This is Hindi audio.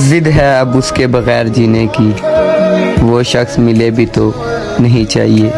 जिद है अब उसके बगैर जीने की। वो शख्स मिले भी तो नहीं चाहिए।